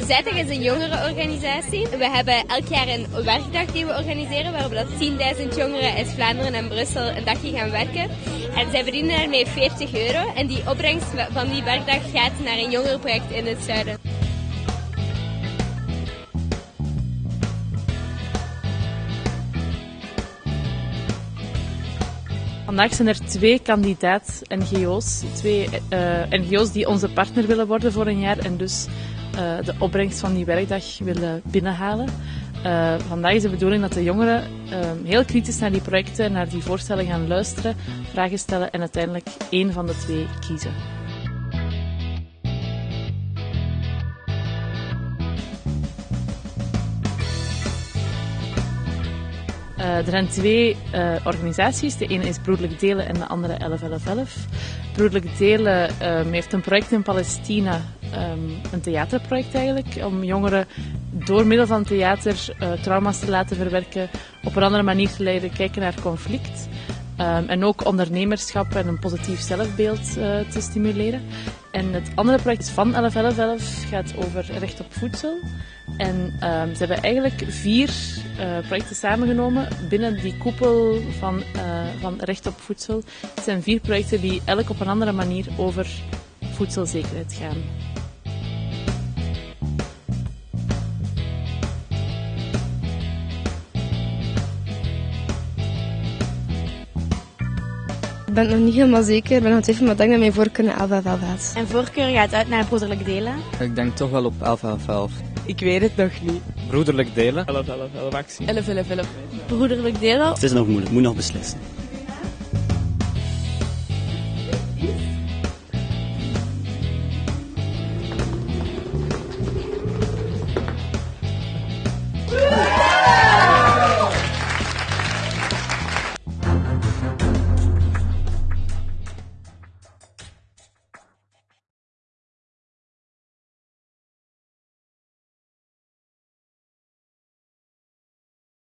Zijtig is een jongerenorganisatie. We hebben elk jaar een werkdag die we organiseren, waarop dat 10.000 jongeren uit Vlaanderen en Brussel een dagje gaan werken. En zij verdienen daarmee 40 euro. En die opbrengst van die werkdag gaat naar een jongerenproject in het zuiden. Vandaag zijn er twee kandidaat-NGO's, twee uh, NGO's die onze partner willen worden voor een jaar en dus uh, de opbrengst van die werkdag willen binnenhalen. Uh, vandaag is de bedoeling dat de jongeren heel kritisch naar die projecten, naar die voorstellen gaan luisteren, vragen stellen en uiteindelijk één van de twee kiezen. Er zijn twee uh, organisaties. De ene is Broederlijk Delen en de andere 111111. Broederlijk Delen um, heeft een project in Palestina, um, een theaterproject eigenlijk, om jongeren door middel van theater uh, trauma's te laten verwerken, op een andere manier te leren kijken naar conflict. Um, en ook ondernemerschap en een positief zelfbeeld te stimuleren. En het andere project van 111111 gaat over recht op voedsel. En um, ze hebben eigenlijk vier uh, projecten samengenomen binnen die koepel van, uh, van recht op voedsel. Het zijn vier projecten die elk op een andere manier over voedselzekerheid gaan. Ik ben het nog niet helemaal zeker. Ik ben nog even, maar ik denk dat mijn voorkeur naar 11 gaat. En voorkeur gaat uit naar broederlijk delen? Ik denk toch wel op 11 11 11. Ik weet het nog niet. Broederlijk delen. 11 11 11 actie. 11 11 11. Broederlijk delen. Het is nog moeilijk, moet nog beslissen.